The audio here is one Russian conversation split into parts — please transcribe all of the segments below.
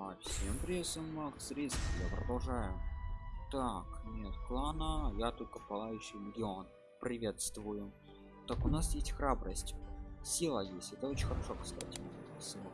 А, всем привет, Макс Риск, я продолжаю. Так, нет клана, я только пылающий миллион. Приветствую. Так, у нас есть храбрость. Сила есть, это очень хорошо, кстати. Сила.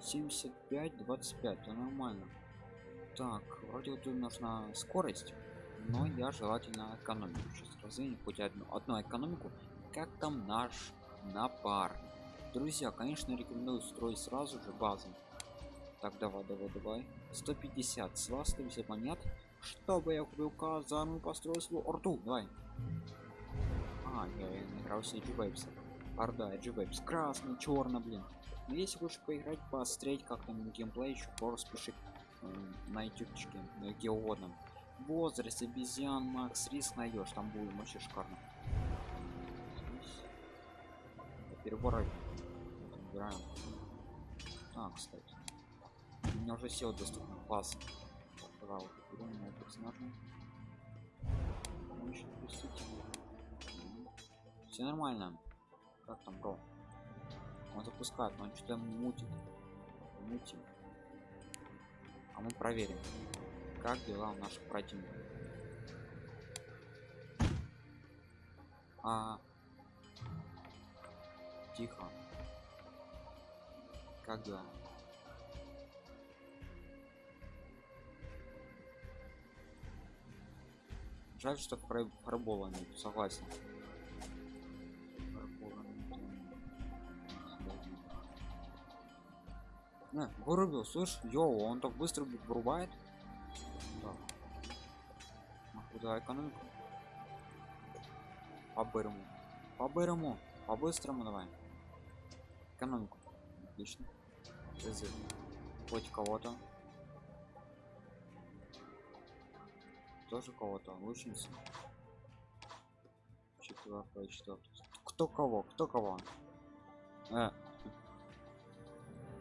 75, 25, это нормально. Так, вроде вот тут нужна скорость, но я желательно экономику. Сейчас развеем хоть одну, одну экономику. Как там наш напарник? Друзья, конечно, рекомендую строить сразу же базу. Так, давай, давай, давай. 150, с вас 150 монет, чтобы я купил казарму построил свою орду. Давай. А, я играл с Эджи Орда, Эджи Красный, черный, блин. Но если хочешь поиграть, посмотреть как там геймплей, еще просто пиши э, на ютубчике, где угодно. Возраст, обезьян, Макс, риск найдешь, там будет вообще шикарно. Переборать. Играем. Так, кстати. У меня уже сел доступно. Класс. Берем моего персонажа. Все нормально. Как там, бро? Он запускает, но он что-то мутит. Мутим. А мы проверим, как дела у наших противников. А, тихо. Как дела? Жаль, что фарбола нет, согласен. Не, вырубил, слышь, йоу, он так быстро вырубает. Да. А куда экономику? По бырому. По бырому. По быстрому давай. Экономику. Отлично. Хоть кого-то. Тоже кого-то лучница. Четвертая четвертая. Кто кого? Кто кого? Э.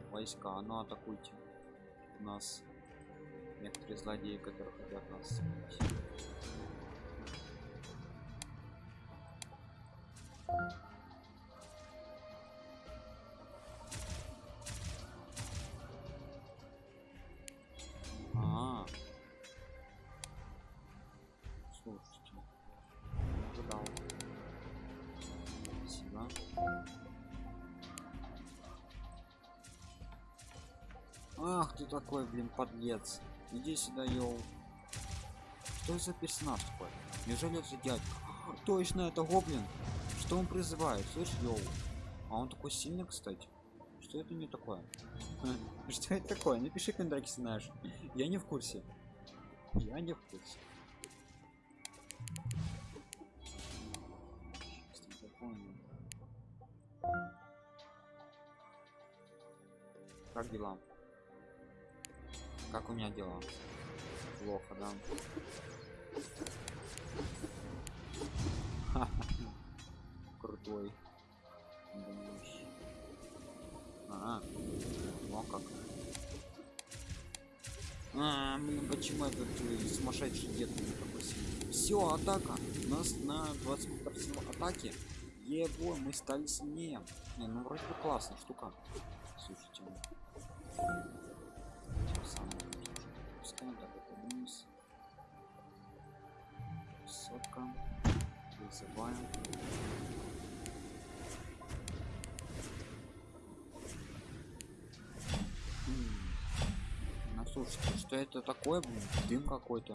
войска ну атакуйте. Нас некоторые злодеи которые хотят нас Ах ты такой, блин, подлец. Иди сюда, йоу. Что за персонаж такой? Неужели это дядька? Точно, это гоблин. Что он призывает? Слышь, йоу. А он такой сильный, кстати. Что это не такое? Что это такое? Напиши комментарий, если знаешь. Я не в курсе. Я не в курсе. Как дела? Как у меня дела? Плохо, да? Крутой. А, ну как? А, блин, почему этот э, сумасшедший дед не попросил? Все, атака. У нас на 20% атаки. Его, мы стали сильнее. Не, ну вроде бы классная штука. Слушайте вызываем ну слушайте что это такое дым какой-то.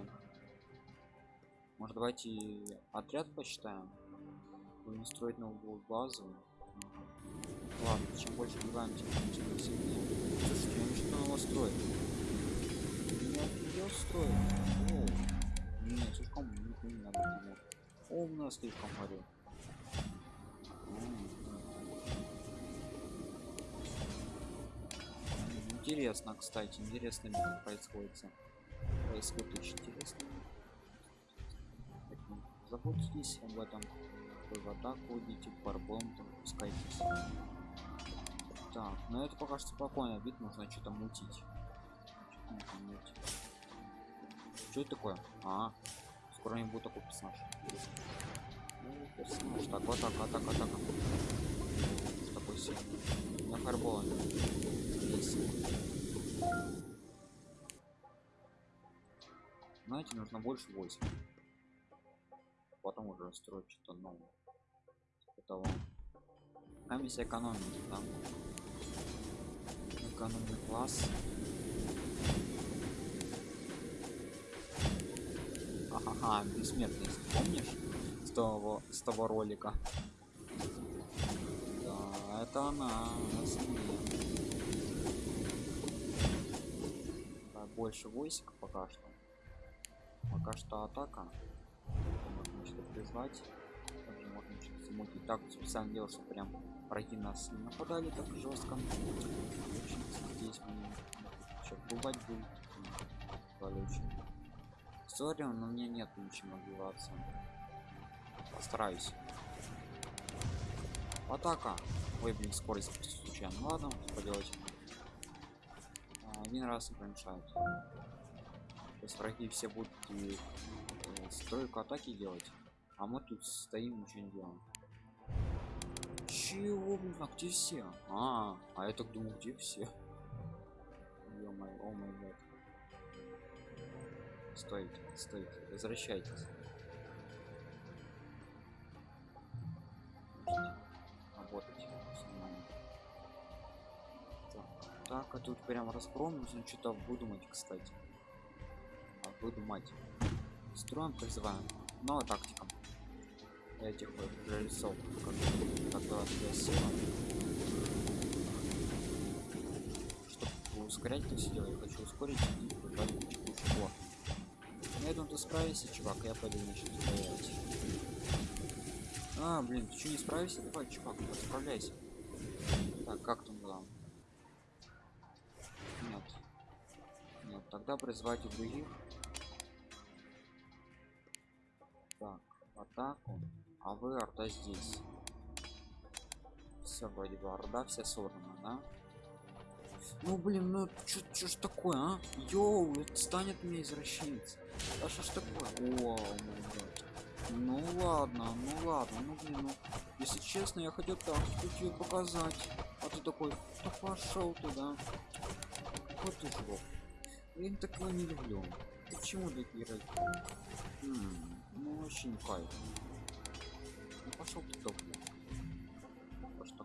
Может давайте отряд посчитаем будем строить новую базу. Ладно чем больше убиваем тем, тем сильнее слушайте я что нового строит? Я строит. О, нет слишком не надо Тимур. О, у нас слишком горю интересно кстати интересно происходит. Происходит очень интересно. Заботьтесь об этом. Вы в атаку идите парбом там пускайтесь. Так но это пока что спокойно. Вид нужно что-то мутить. Что это такое? А, не будет такой персонаж. Ну, персонаж. Так, вот так, атака, атака. Такой сильный. На фарбола. Знаете нужно больше войск потом уже строить что-то новое того комиссия экономики да? экономный класс ага бессмертность помнишь с того с того ролика. Да это она да, больше войск пока что. Пока что атака. Можно что призвать. Также можно что-то замутить. Так специально делал что прям враги нас не нападали так жестко. Здесь мы еще бывать будет очень Сори, но мне нет ничего мотивации. Постараюсь. Атака. Ой, блин, скорость случайно. Ну ладно, поделать. А, один раз не помешает. Сейчас враги все будут и, э, стройку атаки делать. А мы тут стоим, ничего не делаем. Чего, блин, а где все? А, а я так думал, где все? Стойте, стойте, возвращайтесь. Работать. Так, так, а тут прям разгром нужно что-то выдумать, кстати. А, выдумать. Строим призываем. Новая тактика. Этих вот жрецов, которые. Чтобы ускорять это все я хочу ускорить и кучу кучу я думаю, ты справишься, чувак, я пойду начну справлять. А, блин, ты что не справишься? Давай, чувак, справляйся. Так, как там было? Нет. Нет, тогда призвать и других. Так, атаку. А вы арта здесь. Все, вроде бы орда вся сорвана, да? Ну блин, ну чё, ж такое, а? Йоу, станет мне извращенец. А что ж такое? О, ну ладно, ну ладно, ну блин, ну если честно, я хотел так тебе показать. А ты такой, да пошел туда. Вот ты жлоб. Я такого не люблю. Почему такие ради? Ну не кайф. Ну пошел ты Что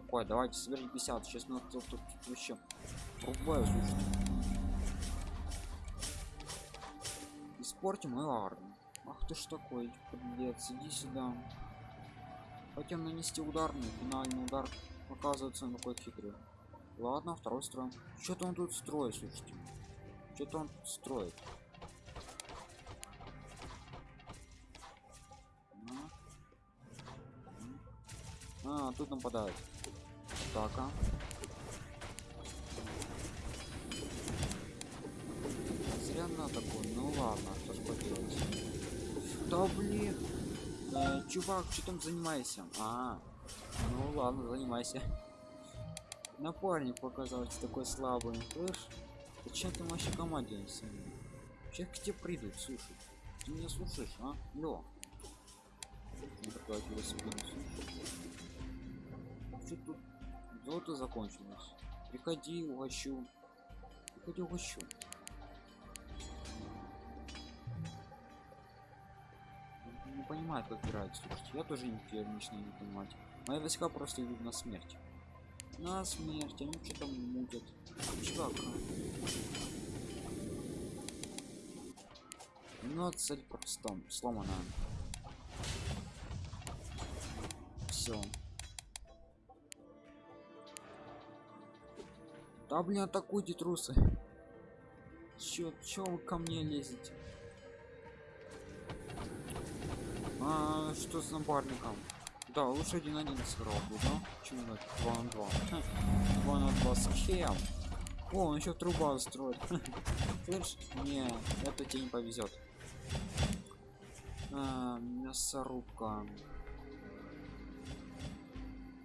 такое? Давайте собери 50. Сейчас на тут, тут вообще рубаю, слушай. испортим мою армию ах ты ж такой подлец иди сюда. Хотим нанести ударный финальный удар оказывается он такой хитрый. Ладно второй строй что-то он тут строит слушайте. Что-то он тут строит. А, тут нападают атака зря на такой ну ладно что ж поделать да блин. Э, чувак что там занимайся а ну ладно занимайся. Напарник показался такой слабый. Слышь зачем ты вообще команде сейчас к тебе придут слушай. Ты меня слушаешь а? Лё что тут золото закончилось приходи угощу приходи угощу понимает, как играть. Слушайте, я тоже не начинаю не понимать. Мои войска просто идут на смерть. На смерть, они что там мутят. Чувак. Ну, цель просто сломана. Все. Да блин, атакуйте трусы. Чё, чё вы ко мне лезете? А, что с напарником? Да, лучше один один сыграл бы, да? Чем на 2 на 2. 2 на 2 с? О, он еще труба строит. Слышь, не, это тебе не повезет. А, мясорубка.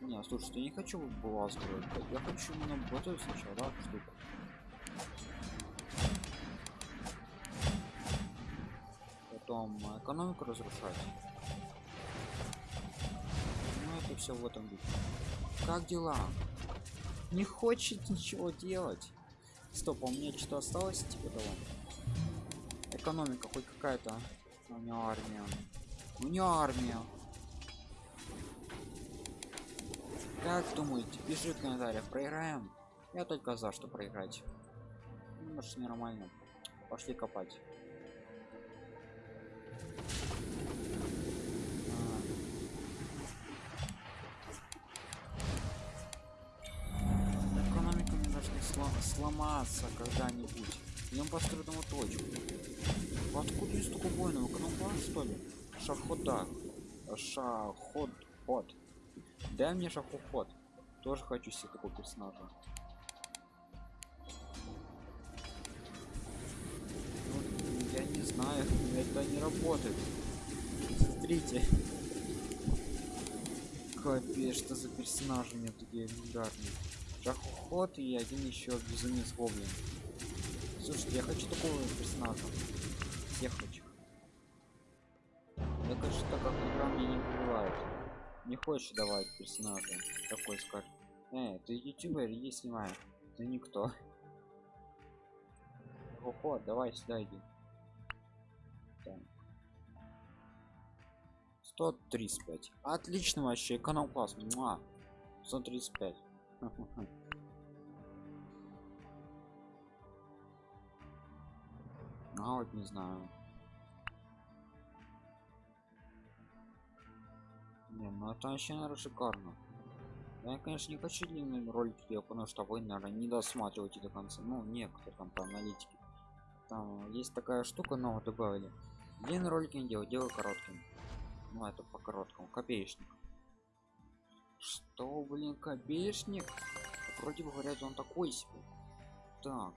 Не, слушай, я не хочу была строить. Я хочу именно готовить сначала, да, штуку. потом экономику разрушать. Ну это все в этом духе. Как дела? Не хочет ничего делать? Стоп а у меня что-то осталось типа того экономика хоть какая-то. У него армия. У него армия как думаете пиши в комментариях проиграем? Я только за что проиграть. Может нормально. Пошли копать. А. экономика не должна слом- сломаться когда-нибудь. Идем по скрытому точку. Откуда есть столько воинов экономка что ли? Шахода. Шаход ход дай мне шахоход тоже хочу себе такого персонажа. Ну, я не знаю это не работает. Смотрите. Капец что за персонажи у меня такие легендарные. Шахоход и один еще безумец гоблин. Слушайте я хочу такого персонажа не хочешь давать персонажа такой скажет э ты ютубер иди снимай ты никто Ого, давай сюда иди так. 135 отлично вообще канал класс Муа. 135 а вот не знаю не ну это вообще наверное шикарно. Я конечно не хочу длинными ролики делать потому что вы наверное не досматриваете до конца. Ну некоторые там по аналитике там есть такая штука нового добавили. Длинные ролики не делаю делаю коротким. Ну это по короткому. Копеечник. Что блин копеечник? Вроде бы говорят он такой себе. Так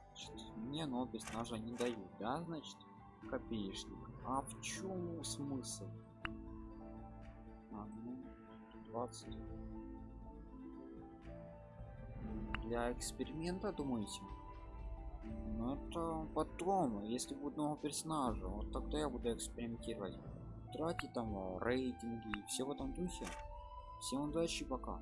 мне но персонажа не дают да значит? Копеечник. А в чем смысл 20 для эксперимента думаете? Ну это потом если будет много персонажа вот тогда я буду экспериментировать. Тратить там э, рейтинги и все в этом духе. Всем удачи пока